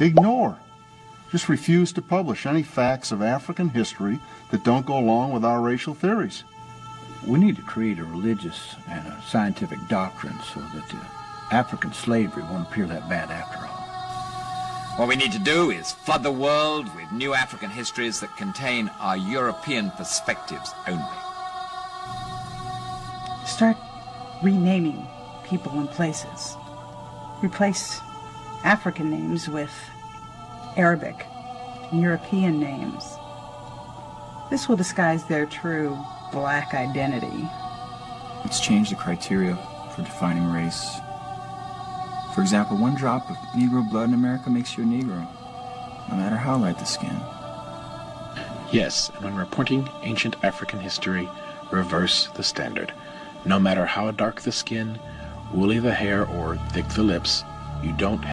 ignore, just refuse to publish any facts of African history that don't go along with our racial theories. We need to create a religious and a scientific doctrine so that uh, African slavery won't appear that bad after all. What we need to do is flood the world with new African histories that contain our European perspectives only. Start renaming people and places. Replace African names with Arabic and European names. This will disguise their true black identity. Let's change the criteria for defining race. For example, one drop of Negro blood in America makes you a Negro, no matter how light the skin. Yes, and when reporting ancient African history, reverse the standard. No matter how dark the skin, woolly the hair, or thick the lips, you don't